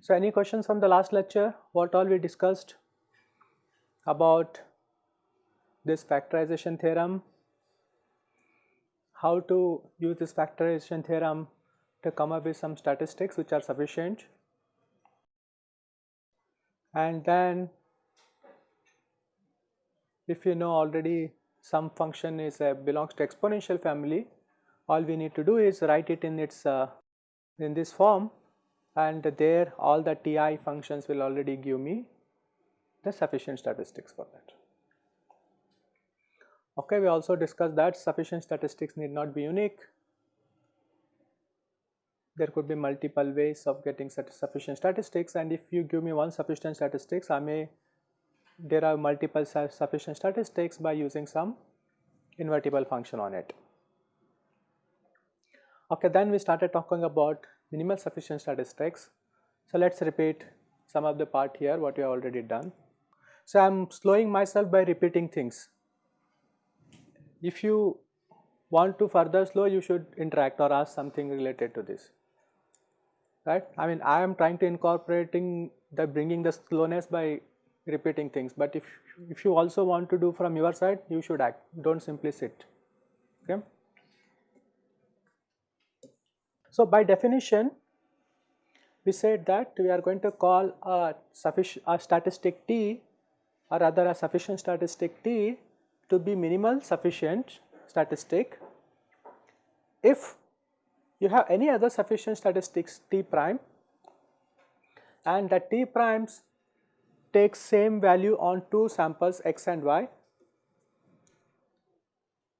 So, any questions from the last lecture? What all we discussed about this factorization theorem, how to use this factorization theorem to come up with some statistics which are sufficient and then if you know already some function is a belongs to exponential family all we need to do is write it in its uh, in this form and there all the TI functions will already give me the sufficient statistics for that. Okay, we also discussed that sufficient statistics need not be unique. There could be multiple ways of getting sufficient statistics and if you give me one sufficient statistics, I may derive multiple sufficient statistics by using some invertible function on it. Okay, then we started talking about minimal sufficient statistics. So, let us repeat some of the part here what we have already done. So, I am slowing myself by repeating things. If you want to further slow you should interact or ask something related to this right. I mean I am trying to incorporating the bringing the slowness by repeating things but if, if you also want to do from your side you should act do not simply sit okay. So, by definition we said that we are going to call a sufficient a statistic T or rather a sufficient statistic T to be minimal sufficient statistic if you have any other sufficient statistics? T prime? And that T primes takes same value on two samples x and y.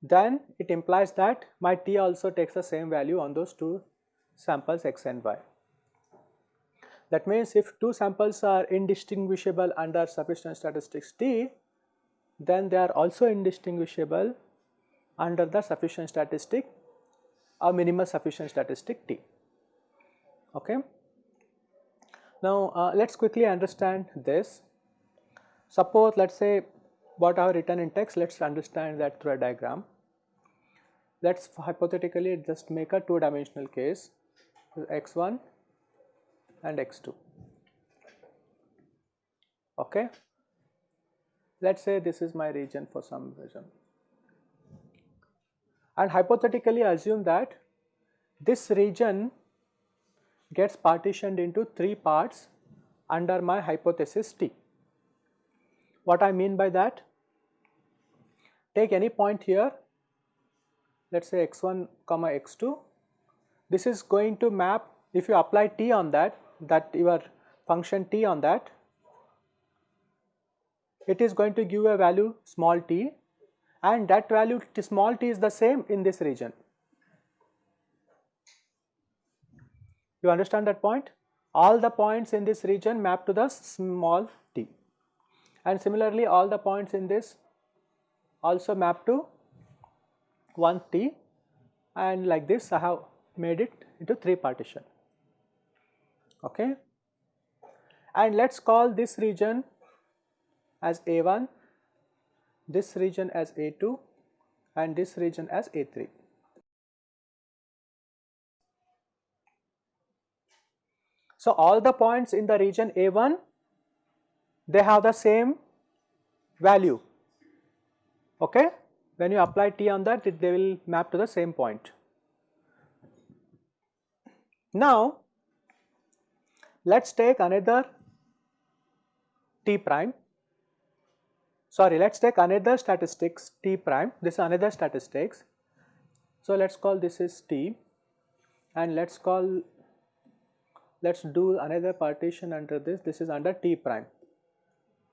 Then it implies that my T also takes the same value on those two samples x and y. That means if two samples are indistinguishable under sufficient statistics T, then they are also indistinguishable under the sufficient statistic or minimal sufficient statistic T. Okay. Now, uh, let us quickly understand this. Suppose let us say what I have written in text, let us understand that through a diagram. Let us hypothetically just make a two dimensional case x1 and x2 okay let us say this is my region for some reason and hypothetically assume that this region gets partitioned into three parts under my hypothesis T. What I mean by that? Take any point here, let us say x1 comma x2 this is going to map if you apply t on that that your function t on that it is going to give a value small t and that value small t is the same in this region. You understand that point? All the points in this region map to the small t. And similarly all the points in this also map to 1 t. And like this I have made it into 3 partition. Okay? And let us call this region as A1, this region as A2 and this region as A3. So, all the points in the region A1 they have the same value okay when you apply T on that it, they will map to the same point. Now, let us take another t prime, sorry let us take another statistics t prime, this is another statistics. So, let us call this is t and let us call, let us do another partition under this, this is under t prime.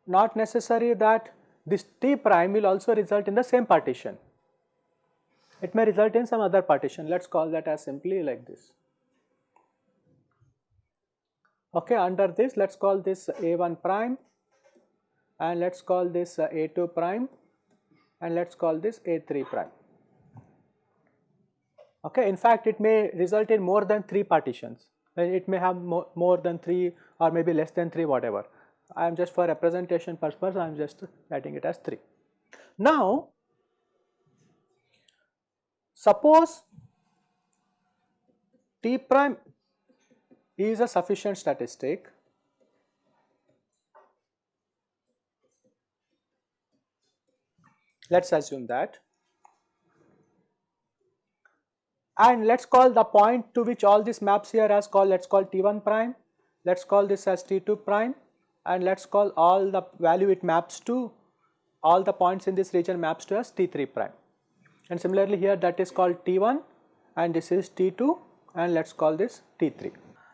Not necessary that this t prime will also result in the same partition, it may result in some other partition, let us call that as simply like this. Okay, under this let us call this A1 prime and let us call this uh, A2 prime and let us call this A3 prime. Okay, in fact it may result in more than 3 partitions it may have more, more than 3 or maybe less than 3 whatever. I am just for representation purpose I am just writing it as 3. Now suppose T prime is a sufficient statistic let us assume that. And let us call the point to which all these maps here as called. Let us call T1 prime, let us call this as T2 prime. And let us call all the value it maps to all the points in this region maps to as T3 prime. And similarly here that is called T1 and this is T2 and let us call this T3.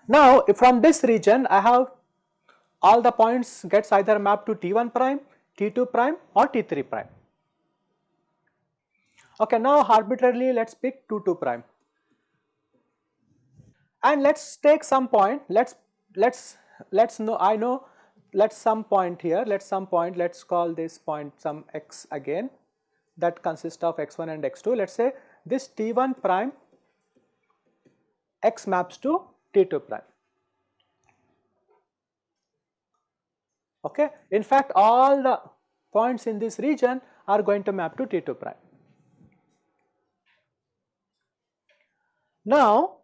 Now from this region I have all the points gets either mapped to T1 prime, T2 prime or T3 prime. Okay, now arbitrarily let us pick 2 2 prime. And let us take some point let us let us let us know I know let us some point here let us some point let us call this point some x again. That consists of x1 and x2 let us say this t1 prime x maps to t2 prime. Okay? In fact all the points in this region are going to map to t2 prime Now,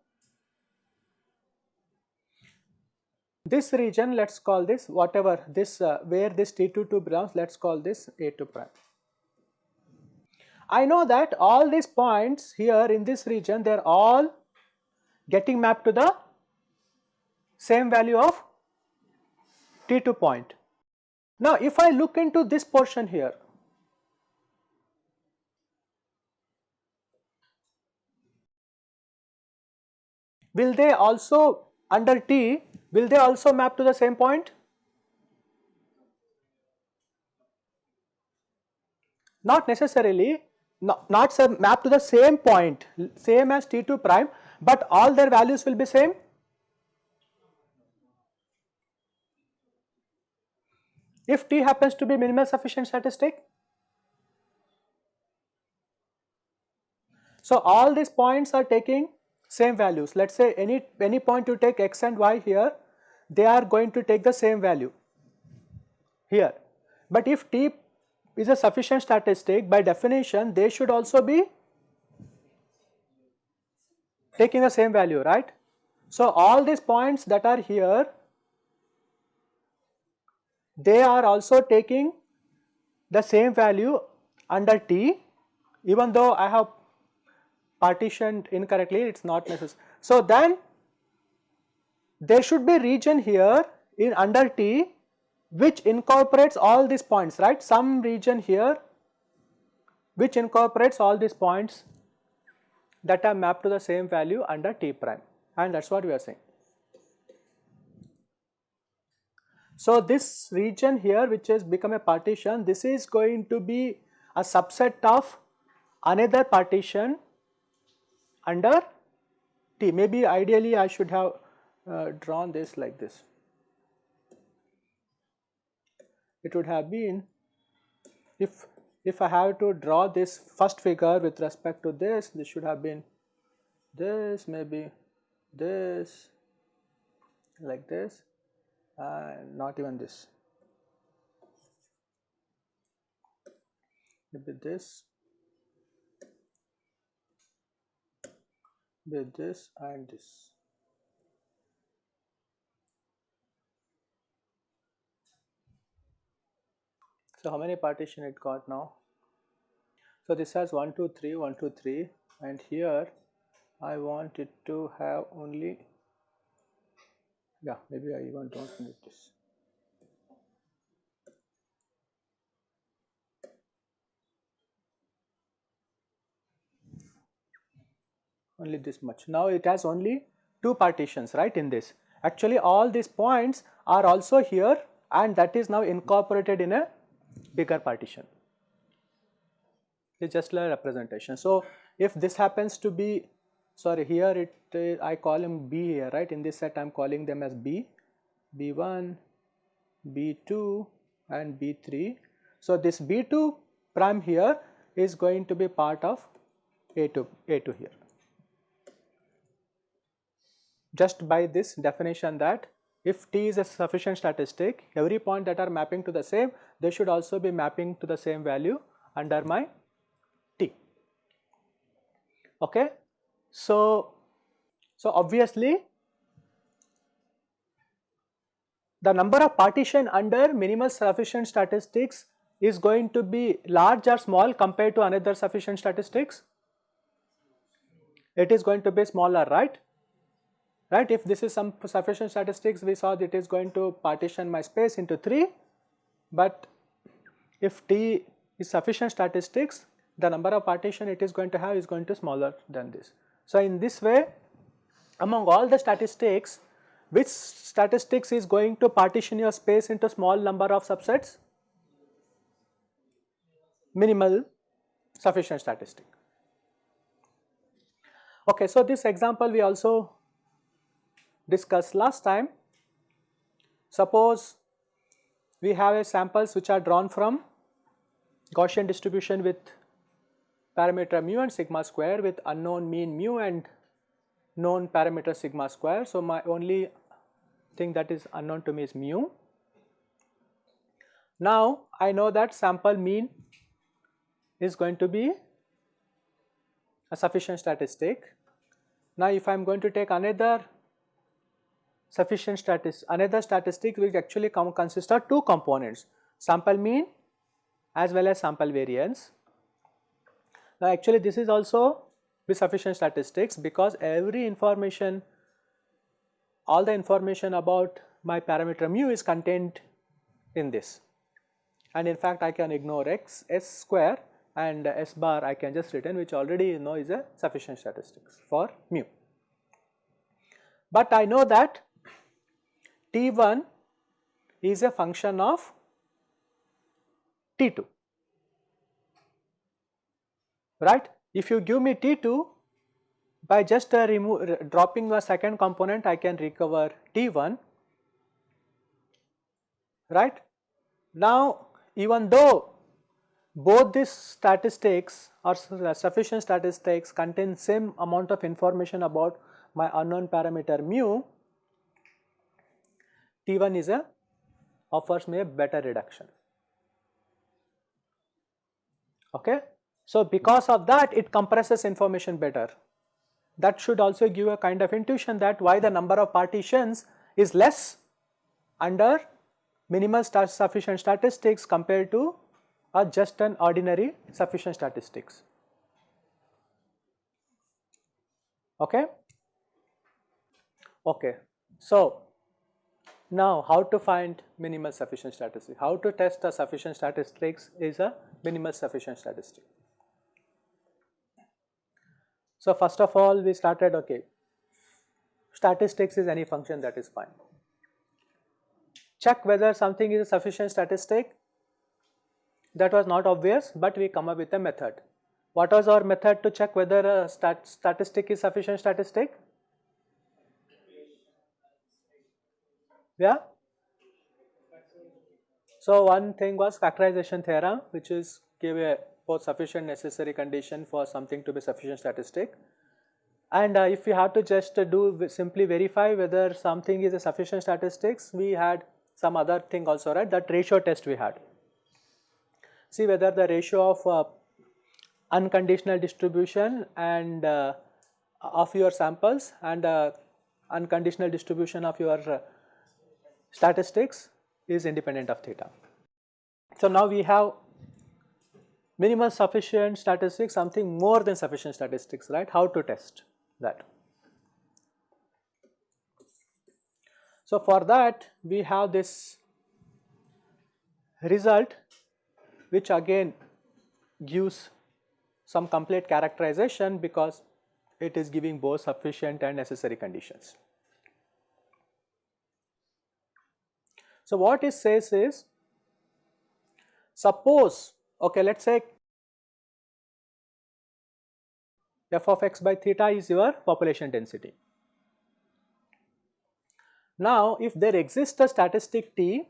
this region let us call this whatever this uh, where this T22 belongs let us call this A2 prime. I know that all these points here in this region they are all getting mapped to the same value of T2 point. Now if I look into this portion here will they also under T will they also map to the same point? Not necessarily not, not map to the same point same as T2 prime but all their values will be same. If T happens to be minimal sufficient statistic so all these points are taking same values. Let us say any, any point you take x and y here, they are going to take the same value here. But if t is a sufficient statistic, by definition they should also be taking the same value, right. So, all these points that are here, they are also taking the same value under t even though I have partitioned incorrectly it is not necessary. So then there should be region here in under T which incorporates all these points right some region here which incorporates all these points that are mapped to the same value under T prime and that is what we are saying. So this region here which has become a partition this is going to be a subset of another partition under T. Maybe ideally I should have uh, drawn this like this. It would have been if if I have to draw this first figure with respect to this, this should have been this, maybe this, like this, and not even this. Maybe this with this and this. So how many partition it got now? So this has 1, 2, 3, 1, 2, 3 and here I want it to have only, yeah maybe I even don't need this. Only this much. Now it has only two partitions right in this. Actually all these points are also here and that is now incorporated in a bigger partition. It's just a representation. So if this happens to be, sorry here it uh, I call him B here right in this set I am calling them as B, B1, B2 and B3. So this B2 prime here is going to be part of A2, A2 here. Just by this definition that if t is a sufficient statistic, every point that are mapping to the same, they should also be mapping to the same value under my t. Okay. So, so obviously the number of partition under minimal sufficient statistics is going to be large or small compared to another sufficient statistics? It is going to be smaller, right? Right, if this is some sufficient statistics, we saw that it is going to partition my space into 3, but if T is sufficient statistics, the number of partition it is going to have is going to smaller than this. So, in this way, among all the statistics, which statistics is going to partition your space into small number of subsets? Minimal sufficient statistic. Okay, so this example we also discussed last time. Suppose we have a samples which are drawn from Gaussian distribution with parameter mu and sigma square with unknown mean mu and known parameter sigma square. So, my only thing that is unknown to me is mu. Now, I know that sample mean is going to be a sufficient statistic. Now, if I am going to take another sufficient statistic, another statistic which actually come, consist of two components, sample mean as well as sample variance. Now, actually this is also with sufficient statistics because every information all the information about my parameter mu is contained in this and in fact I can ignore x s square and s bar I can just return which already you know is a sufficient statistics for mu. But I know that T1 is a function of T2 right. If you give me T2 by just uh, dropping the second component I can recover T1 right. Now even though both these statistics or sufficient statistics contain same amount of information about my unknown parameter mu, T1 is a offers me a better reduction. Okay. So, because of that it compresses information better that should also give a kind of intuition that why the number of partitions is less under minimal sufficient statistics compared to a just an ordinary sufficient statistics. Okay? Okay. So, now how to find minimal sufficient statistics? How to test a sufficient statistics is a minimal sufficient statistic. So, first of all we started okay statistics is any function that is fine. Check whether something is a sufficient statistic that was not obvious but we come up with a method. What was our method to check whether a stat statistic is sufficient statistic? Yeah. So, one thing was factorization theorem which is give a for sufficient necessary condition for something to be sufficient statistic. And uh, if we have to just uh, do simply verify whether something is a sufficient statistics, we had some other thing also right that ratio test we had. See whether the ratio of uh, unconditional distribution and uh, of your samples and uh, unconditional distribution of your uh, statistics is independent of theta. So now we have minimal sufficient statistics something more than sufficient statistics right how to test that. So, for that we have this result which again gives some complete characterization because it is giving both sufficient and necessary conditions. So, what it says is suppose Okay, let us say f of x by theta is your population density. Now, if there exists a statistic t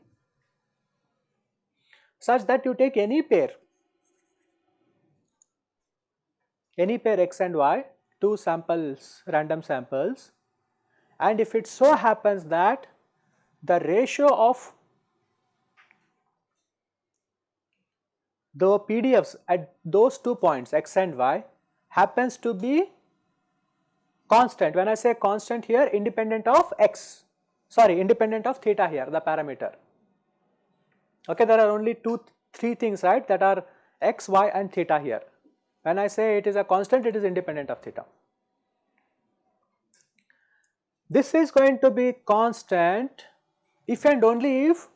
such that you take any pair, any pair x and y, two samples, random samples and if it so happens that the ratio of the PDFs at those two points x and y happens to be constant. When I say constant here independent of x, sorry independent of theta here the parameter. Okay, there are only two, three things right that are x, y and theta here. When I say it is a constant it is independent of theta. This is going to be constant if and only if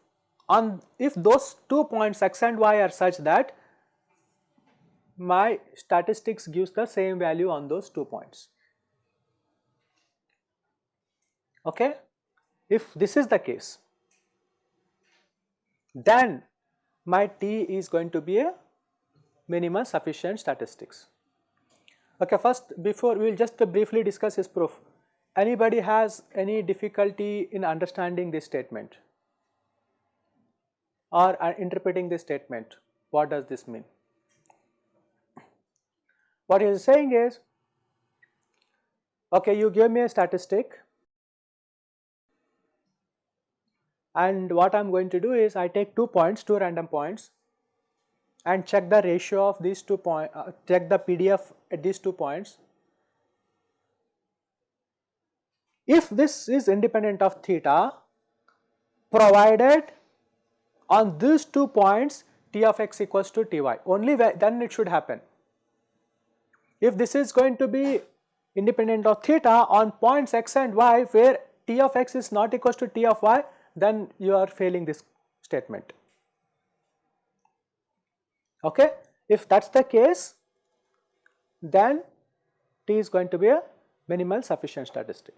on if those two points x and y are such that my statistics gives the same value on those two points. Okay? If this is the case, then my T is going to be a minimal sufficient statistics. Okay, first before we will just briefly discuss his proof. Anybody has any difficulty in understanding this statement or uh, interpreting this statement? What does this mean? What he is saying is, okay, you give me a statistic and what I am going to do is I take two points, two random points and check the ratio of these two points, uh, check the PDF at these two points. If this is independent of theta, provided on these two points t of x equals to ty, only then it should happen. If this is going to be independent of theta on points x and y where t of x is not equals to t of y, then you are failing this statement. Okay? If that is the case, then t is going to be a minimal sufficient statistic.